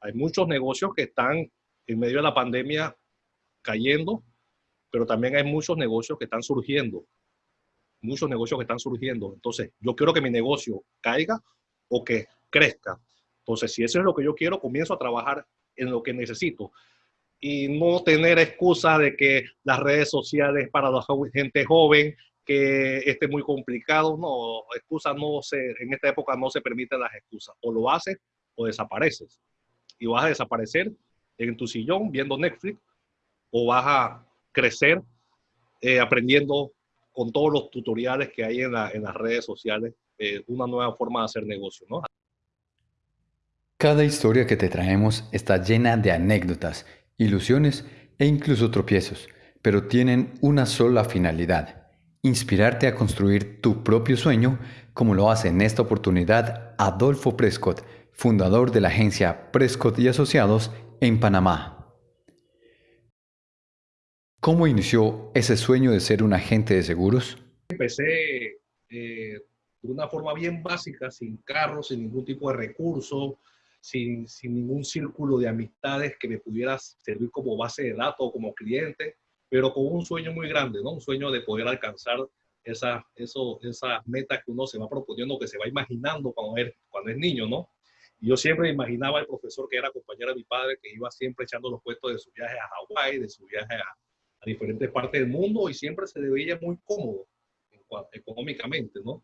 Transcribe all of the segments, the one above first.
Hay muchos negocios que están en medio de la pandemia cayendo, pero también hay muchos negocios que están surgiendo. Muchos negocios que están surgiendo. Entonces, yo quiero que mi negocio caiga o que crezca. Entonces, si eso es lo que yo quiero, comienzo a trabajar en lo que necesito y no tener excusa de que las redes sociales para la gente joven, que esté muy complicado. No, excusas no se, en esta época no se permiten las excusas. O lo haces o desapareces. Y vas a desaparecer en tu sillón viendo Netflix o vas a crecer eh, aprendiendo con todos los tutoriales que hay en, en las redes sociales eh, una nueva forma de hacer negocio, ¿no? Cada historia que te traemos está llena de anécdotas, ilusiones e incluso tropiezos, pero tienen una sola finalidad, inspirarte a construir tu propio sueño, como lo hace en esta oportunidad Adolfo Prescott, fundador de la agencia Prescott y Asociados en Panamá. ¿Cómo inició ese sueño de ser un agente de seguros? Empecé eh, de una forma bien básica, sin carro, sin ningún tipo de recurso, sin, sin, ningún círculo de amistades que me pudiera servir como base de datos, como cliente, pero con un sueño muy grande, ¿no? Un sueño de poder alcanzar esas eso, esa metas que uno se va proponiendo, que se va imaginando cuando es, cuando es niño, ¿no? Yo siempre imaginaba al profesor que era compañero de mi padre, que iba siempre echando los puestos de su viaje a Hawái, de su viaje a, a diferentes partes del mundo y siempre se veía muy cómodo económicamente, ¿no?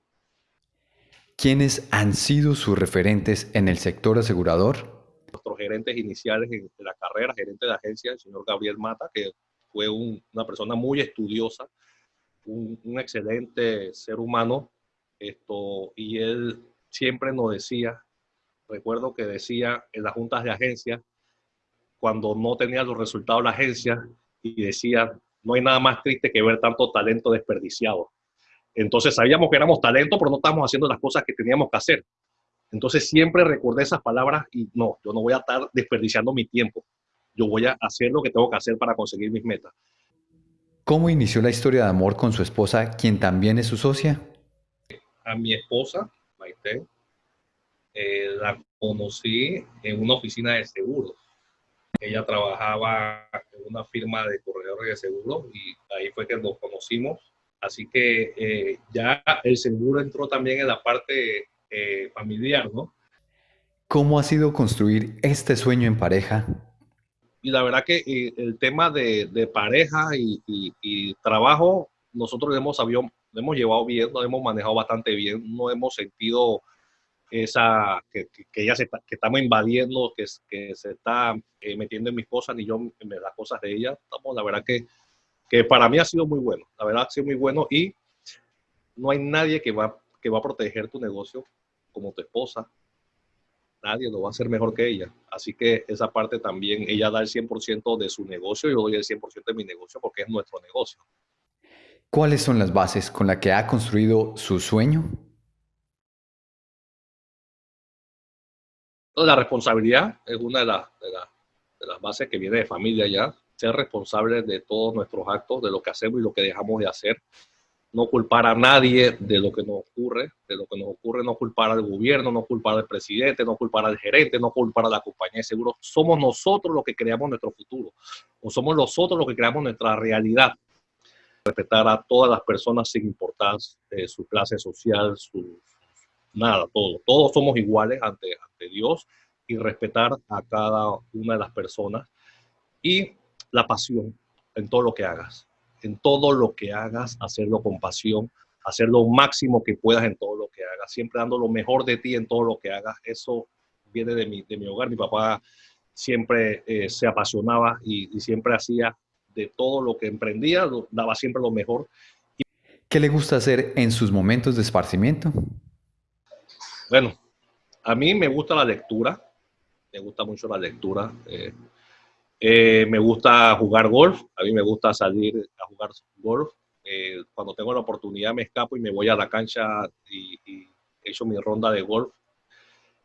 ¿Quiénes han sido sus referentes en el sector asegurador? Nuestros gerentes iniciales en la carrera, gerente de agencia, el señor Gabriel Mata, que fue una persona muy estudiosa, un, un, excelente ser humano, esto, y él siempre nos decía, recuerdo que decía en las juntas de agencia, cuando no tenía los resultados de la agencia, y decía, no hay nada más triste que ver tanto talento desperdiciado. Entonces sabíamos que éramos talento, pero no estábamos haciendo las cosas que teníamos que hacer. Entonces siempre recordé esas palabras y no, yo no voy a estar desperdiciando mi tiempo. Yo voy a hacer lo que tengo que hacer para conseguir mis metas. ¿Cómo inició la historia de amor con su esposa, quien también es su socia? A mi esposa, Maite, eh, la conocí en una oficina de seguros. Ella trabajaba en una firma de corredores de seguros y ahí fue que nos conocimos Así que eh, ya el seguro entró también en la parte eh, familiar, ¿no? ¿Cómo ha sido construir este sueño en pareja? Y la verdad que el tema de, de pareja y, y, trabajo, nosotros hemos, sabido, hemos llevado bien, lo hemos manejado bastante bien, no hemos sentido esa, que, que, ya se que estamos invadiendo, que, que se está metiendo en mis cosas, ni yo en las cosas de ella. Estamos, la verdad que que para mí ha sido muy bueno, la verdad ha sido muy bueno y no hay nadie que va, que va a proteger tu negocio como tu esposa. Nadie lo va a hacer mejor que ella. Así que esa parte también, ella da el 100% de su negocio, yo doy el 100% de mi negocio porque es nuestro negocio. ¿Cuáles son las bases con las que ha construido su sueño? La responsabilidad es una de, las bases que viene de familia ya ser responsables de todos nuestros actos, de lo que hacemos y lo que dejamos de hacer. No culpar a nadie de lo que nos ocurre, de lo que nos ocurre, no culpar al gobierno, no culpar al presidente, no culpar al gerente, no culpar a la compañía de seguros. Somos nosotros los que creamos nuestro futuro, o somos nosotros los que creamos nuestra realidad. Respetar a todas las personas sin importar eh, su clase social, su, nada, todo. Todos somos iguales ante, ante Dios y respetar a cada una de las personas. Y la pasión en todo lo que hagas. En todo lo que hagas, hacerlo con pasión, hacer lo máximo que puedas en todo lo que hagas, siempre dando lo mejor de ti en todo lo que hagas. Eso viene de mi, de mi hogar. Mi papá siempre eh, se apasionaba y, siempre hacía de todo lo que emprendía, daba siempre lo mejor. ¿Qué le gusta hacer en sus momentos de esparcimiento? Bueno, a mí me gusta la lectura, me gusta mucho la lectura. Eh, eh, me gusta jugar golf, a mí me gusta salir a jugar golf. Eh, cuando tengo la oportunidad me escapo y me voy a la cancha y, y hecho mi ronda de golf.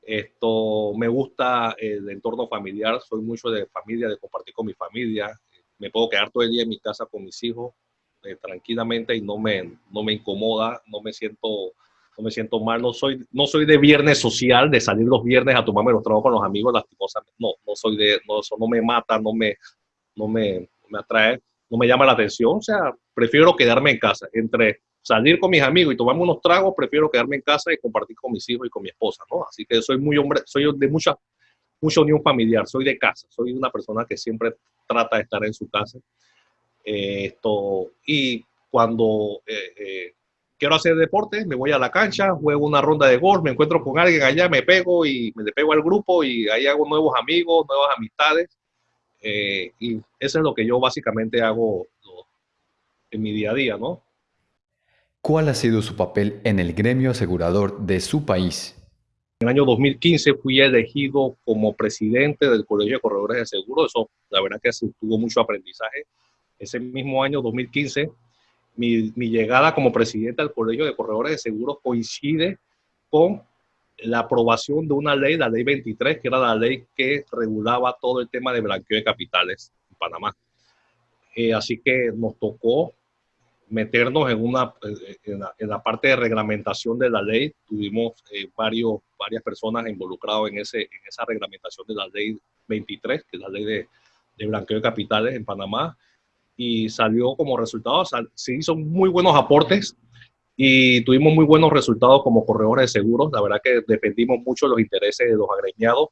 Esto me gusta el entorno familiar, soy mucho de familia, de compartir con mi familia. Me puedo quedar todo el día en mi casa con mis hijos tranquilamente y no me, no me incomoda, no me siento, no me siento mal, no soy, no soy de viernes social, de salir los viernes a tomarme los trabajos con los amigos, lastimosamente, no, no soy de, no, eso no me mata, no me, no me, me atrae, no me llama la atención, o sea, prefiero quedarme en casa, entre salir con mis amigos y tomarme unos tragos, prefiero quedarme en casa y compartir con mis hijos y con mi esposa, ¿no? Así que soy muy hombre, soy de mucha, mucha unión familiar, soy de casa, soy una persona que siempre trata de estar en su casa. Eh, esto, y cuando eh, eh, quiero hacer deporte, me voy a la cancha, juego una ronda de golf, me encuentro con alguien allá, me pego y me pego al grupo y ahí hago nuevos amigos, nuevas amistades. y eso es lo que yo básicamente hago en mi día a día, ¿no? ¿Cuál ha sido su papel en el gremio asegurador de su país? En el año 2015 fui elegido como presidente del Colegio de Corredores de Seguro. Eso, la verdad que tuvo mucho aprendizaje. Ese mismo año, 2015, mi, llegada como presidente del Colegio de Corredores de Seguros coincide con la aprobación de una ley, la ley 23, que era la ley que regulaba todo el tema de blanqueo de capitales en Panamá. Eh, así que nos tocó meternos en, una, en la, parte de reglamentación de la ley. Tuvimos eh, varios, varias personas involucradas en, en esa reglamentación de la ley 23, que es la ley de blanqueo de capitales en Panamá, y salió como resultado, se hizo muy buenos aportes y tuvimos muy buenos resultados como corredores de seguros. La verdad que defendimos mucho los intereses de los agremiados.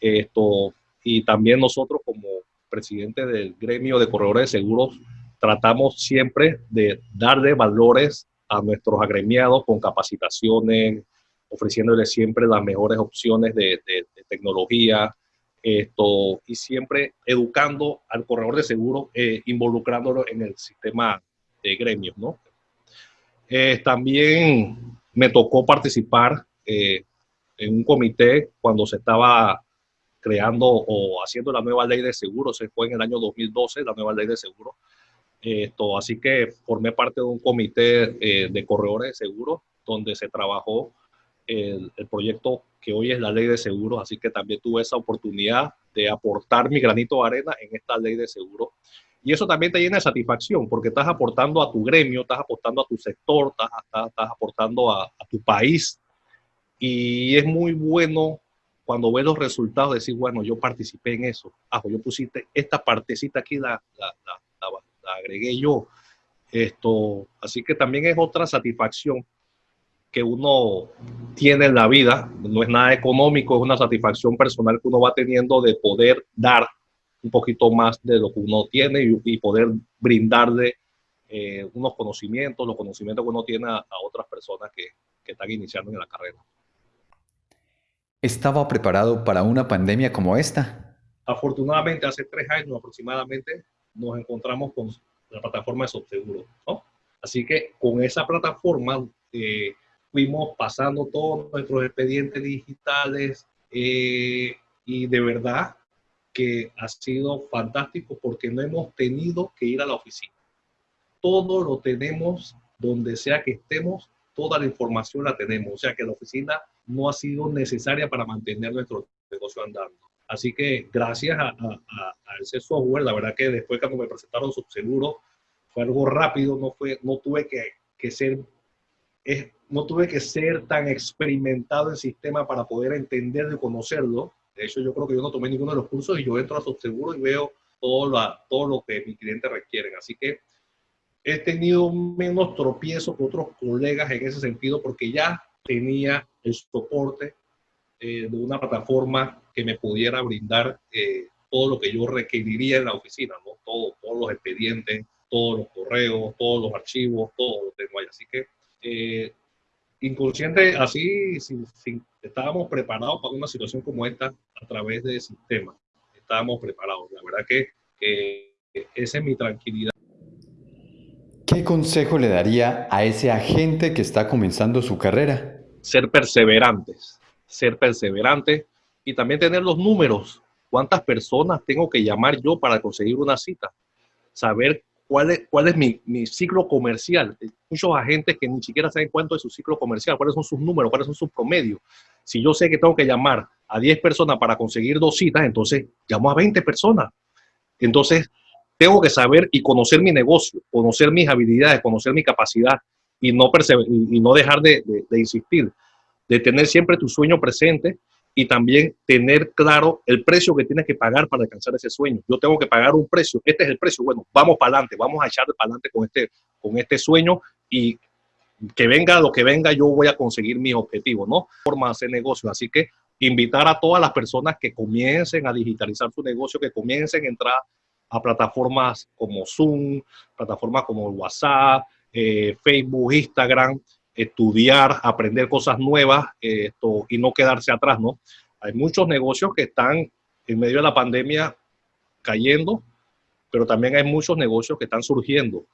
Esto, y también nosotros como presidente del gremio de corredores de seguros tratamos siempre de darle valores a nuestros agremiados con capacitaciones, ofreciéndoles siempre las mejores opciones de, tecnología, esto, y siempre educando al corredor de seguro, eh, involucrándolo en el sistema de gremios, ¿no? Eh, también me tocó participar eh, en un comité cuando se estaba creando o haciendo la nueva ley de seguros, se fue en el año 2012, la nueva ley de seguros, esto, así que formé parte de un comité eh, de corredores de seguros donde se trabajó el, proyecto que hoy es la ley de seguros, así que también tuve esa oportunidad de aportar mi granito de arena en esta ley de seguros. Y eso también te llena de satisfacción porque estás aportando a tu gremio, estás aportando a tu sector, estás, estás, aportando a, tu país. Y es muy bueno cuando ves los resultados, decir, bueno, yo participé en eso. Ah, yo pusiste esta partecita aquí, la, la, la agregué yo. Esto, así que también es otra satisfacción que uno tiene en la vida. No es nada económico, es una satisfacción personal que uno va teniendo de poder dar un poquito más de lo que uno tiene y, poder brindarle eh, unos conocimientos, los conocimientos que uno tiene a, otras personas que, que están iniciando en la carrera. ¿Estaba preparado para una pandemia como esta? Afortunadamente, hace tres años aproximadamente, nos encontramos con la plataforma de Subseguro, ¿no? Así que con esa plataforma eh, fuimos pasando todos nuestros expedientes digitales eh, y de verdad que ha sido fantástico porque no hemos tenido que ir a la oficina. Todo lo tenemos donde sea que estemos, toda la información la tenemos. O sea que la oficina no ha sido necesaria para mantener nuestro negocio andando. Así que gracias a, ese software, la verdad que después cuando me presentaron Subseguro, fue algo rápido, no, fue, no tuve que, que ser no tuve que ser tan experimentado en sistema para poder entenderlo y conocerlo. De hecho, yo creo que yo no tomé ninguno de los cursos y yo entro a Subseguro y veo todo, la, todo lo que mis clientes requieren. Así que he tenido menos tropiezos que otros colegas en ese sentido porque ya tenía el soporte eh, de una plataforma que me pudiera brindar eh, todo lo que yo requeriría en la oficina, ¿no? Todo, todos los expedientes, todos los correos, todos los archivos, todo lo tengo ahí. Así que eh, inconsciente, así, sin, estábamos preparados para una situación como esta a través del sistema. Estábamos preparados. La verdad que, que esa es mi tranquilidad. ¿Qué consejo le daría a ese agente que está comenzando su carrera? Ser perseverantes, ser perseverantes y también tener los números. ¿Cuántas personas tengo que llamar yo para conseguir una cita? Saber cuál es, cuál es mi, mi ciclo comercial. Muchos agentes que ni siquiera saben cuánto es su ciclo comercial, cuáles son sus números, cuáles son sus promedios. Si yo sé que tengo que llamar a 10 personas para conseguir dos citas, entonces llamo a 20 personas. Entonces, tengo que saber y conocer mi negocio, conocer mis habilidades, conocer mi capacidad y no, y no dejar de, de, insistir, de tener siempre tu sueño presente y también tener claro el precio que tienes que pagar para alcanzar ese sueño. Yo tengo que pagar un precio, este es el precio, bueno, vamos para adelante, vamos a echar para adelante con este, con este sueño y que venga lo que venga, yo voy a conseguir mis objetivos, ¿no? Forma de hacer negocio. Así que invitar a todas las personas que comiencen a digitalizar su negocio, que comiencen a entrar a plataformas como Zoom, plataformas como WhatsApp, eh, Facebook, Instagram, estudiar, aprender cosas nuevas esto, y no quedarse atrás, ¿no? Hay muchos negocios que están en medio de la pandemia cayendo, pero también hay muchos negocios que están surgiendo